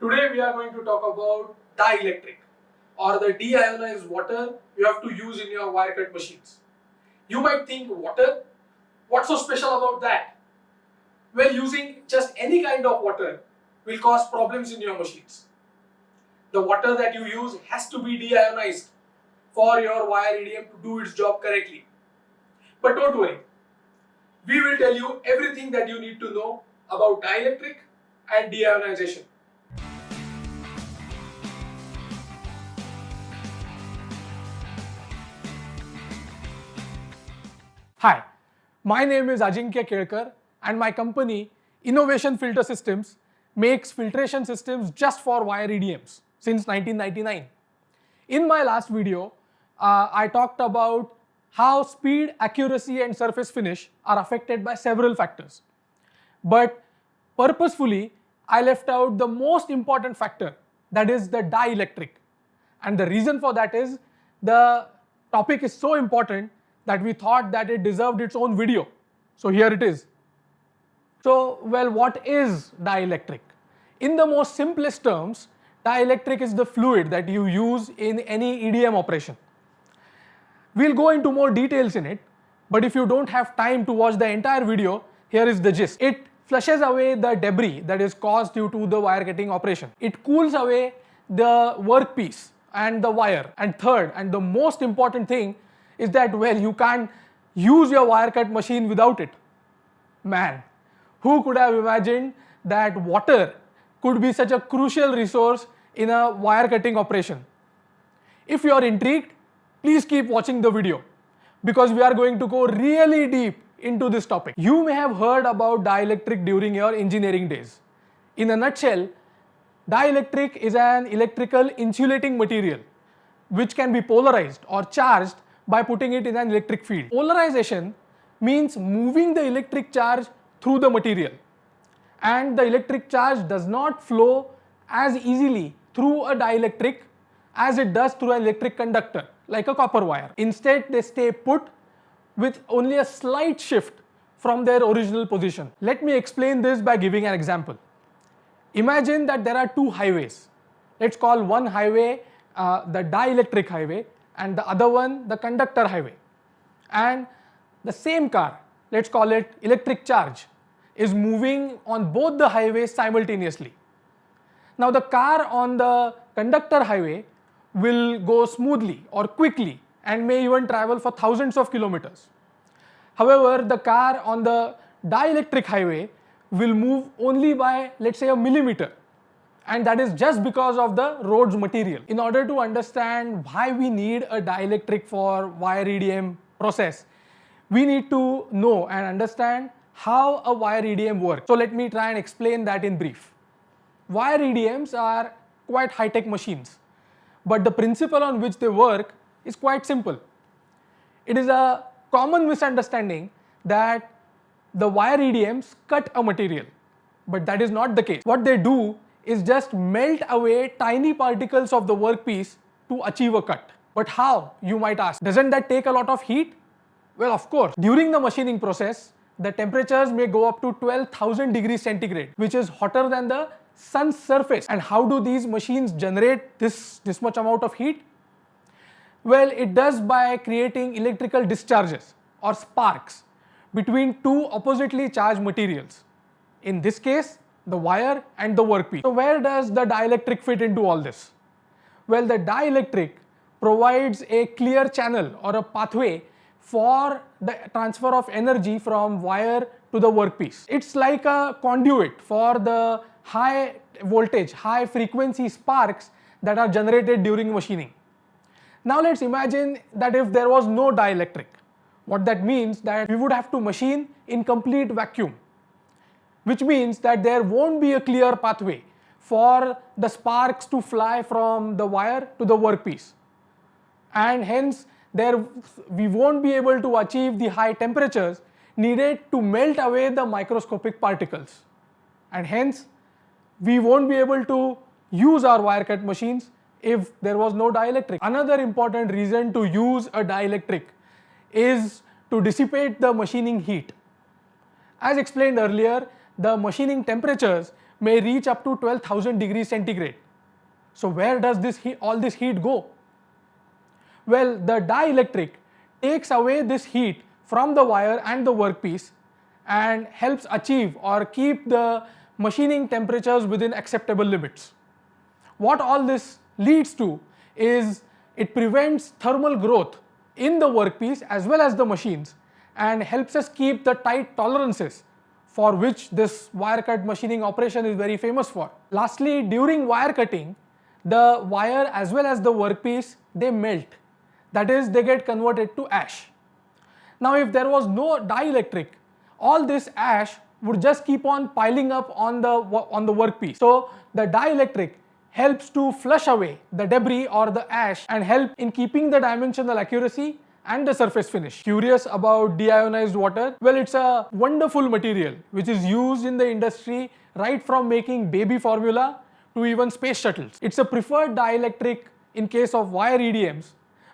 Today we are going to talk about dielectric or the deionized water you have to use in your wire cut machines. You might think water? What's so special about that? Well, using just any kind of water will cause problems in your machines. The water that you use has to be deionized for your wire EDM to do its job correctly. But don't worry, we will tell you everything that you need to know about dielectric and deionization. Hi, my name is Ajinkya Kelkar and my company Innovation Filter Systems makes filtration systems just for wire EDMs since 1999. In my last video, uh, I talked about how speed, accuracy and surface finish are affected by several factors. But purposefully, I left out the most important factor that is the dielectric. And the reason for that is the topic is so important that we thought that it deserved its own video. So here it is. So, well, what is dielectric? In the most simplest terms, dielectric is the fluid that you use in any EDM operation. We'll go into more details in it, but if you don't have time to watch the entire video, here is the gist. It flushes away the debris that is caused due to the wire cutting operation. It cools away the workpiece and the wire. And third, and the most important thing is that, well, you can't use your wire cut machine without it. Man, who could have imagined that water could be such a crucial resource in a wire cutting operation? If you are intrigued, please keep watching the video because we are going to go really deep into this topic. You may have heard about dielectric during your engineering days. In a nutshell, dielectric is an electrical insulating material which can be polarized or charged by putting it in an electric field. Polarization means moving the electric charge through the material and the electric charge does not flow as easily through a dielectric as it does through an electric conductor like a copper wire. Instead, they stay put with only a slight shift from their original position. Let me explain this by giving an example. Imagine that there are two highways. Let's call one highway uh, the dielectric highway and the other one the conductor highway. And the same car, let's call it electric charge, is moving on both the highways simultaneously. Now the car on the conductor highway will go smoothly or quickly and may even travel for thousands of kilometers. However, the car on the dielectric highway will move only by let's say a millimeter and that is just because of the road's material. In order to understand why we need a dielectric for wire EDM process, we need to know and understand how a wire EDM works. So let me try and explain that in brief. Wire EDMs are quite high-tech machines but the principle on which they work is quite simple. It is a common misunderstanding that the wire EDMs cut a material, but that is not the case. What they do is just melt away tiny particles of the workpiece to achieve a cut. But how, you might ask? Doesn't that take a lot of heat? Well, of course. During the machining process, the temperatures may go up to 12,000 degrees centigrade, which is hotter than the sun's surface. And how do these machines generate this, this much amount of heat? Well, it does by creating electrical discharges or sparks between two oppositely charged materials. In this case, the wire and the workpiece. So where does the dielectric fit into all this? Well, the dielectric provides a clear channel or a pathway for the transfer of energy from wire to the workpiece. It's like a conduit for the high voltage, high frequency sparks that are generated during machining. Now let's imagine that if there was no dielectric, what that means that we would have to machine in complete vacuum, which means that there won't be a clear pathway for the sparks to fly from the wire to the workpiece. And hence there we won't be able to achieve the high temperatures needed to melt away the microscopic particles. And hence we won't be able to use our wire cut machines if there was no dielectric. Another important reason to use a dielectric is to dissipate the machining heat. As explained earlier, the machining temperatures may reach up to 12,000 degrees centigrade. So where does this all this heat go? Well, the dielectric takes away this heat from the wire and the workpiece and helps achieve or keep the machining temperatures within acceptable limits. What all this leads to is it prevents thermal growth in the workpiece as well as the machines and helps us keep the tight tolerances for which this wire cut machining operation is very famous for. Lastly, during wire cutting, the wire as well as the workpiece, they melt. That is, they get converted to ash. Now, if there was no dielectric, all this ash would just keep on piling up on the, on the workpiece. So, the dielectric helps to flush away the debris or the ash and help in keeping the dimensional accuracy and the surface finish. Curious about deionized water? Well, it's a wonderful material which is used in the industry right from making baby formula to even space shuttles. It's a preferred dielectric in case of wire EDMs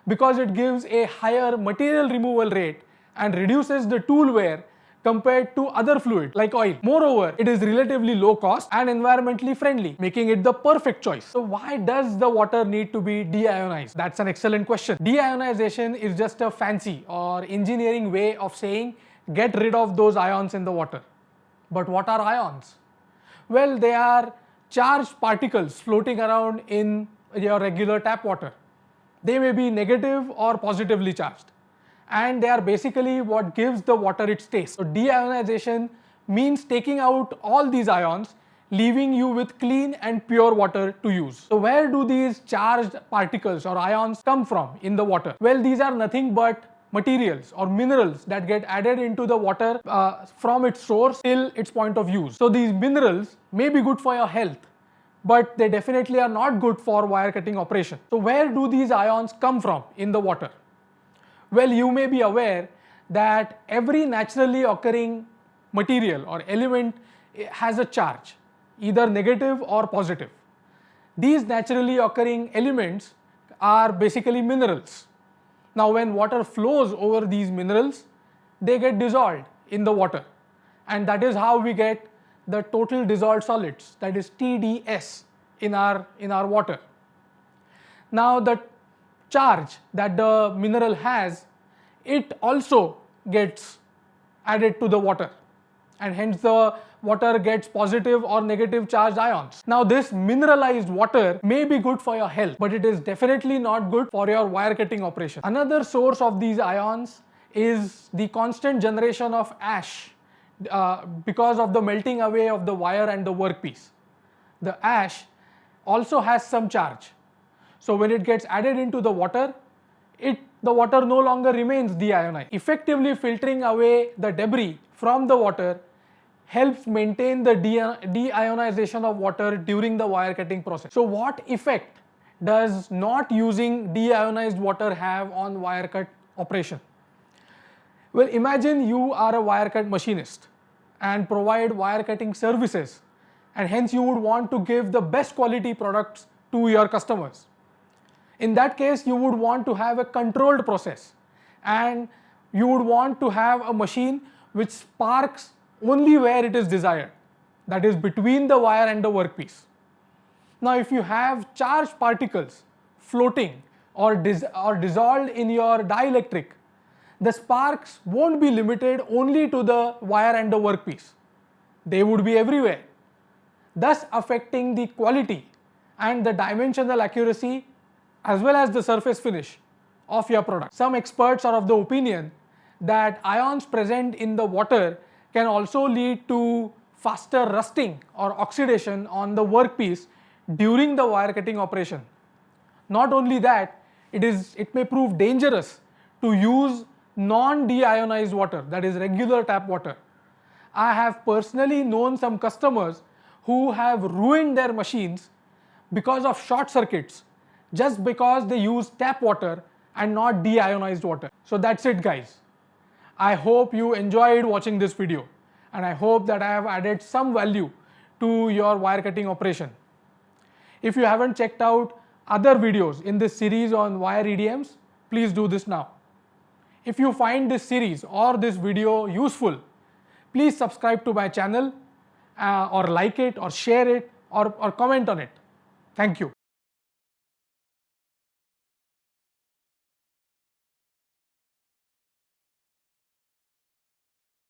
because it gives a higher material removal rate and reduces the tool wear compared to other fluids like oil. Moreover, it is relatively low cost and environmentally friendly, making it the perfect choice. So why does the water need to be deionized? That's an excellent question. Deionization is just a fancy or engineering way of saying get rid of those ions in the water. But what are ions? Well, they are charged particles floating around in your regular tap water. They may be negative or positively charged and they are basically what gives the water its taste. So deionization means taking out all these ions leaving you with clean and pure water to use. So where do these charged particles or ions come from in the water? Well, these are nothing but materials or minerals that get added into the water uh, from its source till its point of use. So these minerals may be good for your health, but they definitely are not good for wire cutting operation. So where do these ions come from in the water? Well, you may be aware that every naturally occurring material or element eh, has a charge, either negative or positive. These naturally occurring elements are basically minerals. Now, when water flows over these minerals, they get dissolved in the water and that is how we get the total dissolved solids that is TDS in our, in our water. Now, the charge that the mineral has, it also gets added to the water and hence the water gets positive or negative charged ions. Now this mineralized water may be good for your health but it is definitely not good for your wire cutting operation. Another source of these ions is the constant generation of ash uh, because of the melting away of the wire and the workpiece. The ash also has some charge so when it gets added into the water, it the water no longer remains deionized. Effectively filtering away the debris from the water helps maintain the deionization of water during the wire cutting process. So what effect does not using deionized water have on wire cut operation? Well, imagine you are a wire cut machinist and provide wire cutting services and hence you would want to give the best quality products to your customers. In that case, you would want to have a controlled process and you would want to have a machine which sparks only where it is desired, that is between the wire and the workpiece. Now, if you have charged particles floating or, dis or dissolved in your dielectric, the sparks won't be limited only to the wire and the workpiece. They would be everywhere, thus affecting the quality and the dimensional accuracy as well as the surface finish of your product. Some experts are of the opinion that ions present in the water can also lead to faster rusting or oxidation on the workpiece during the wire cutting operation. Not only that, it, is, it may prove dangerous to use non-deionized water, that is regular tap water. I have personally known some customers who have ruined their machines because of short circuits just because they use tap water and not deionized water. So that's it guys. I hope you enjoyed watching this video and I hope that I have added some value to your wire cutting operation. If you haven't checked out other videos in this series on wire EDMs, please do this now. If you find this series or this video useful, please subscribe to my channel uh, or like it or share it or, or comment on it. Thank you.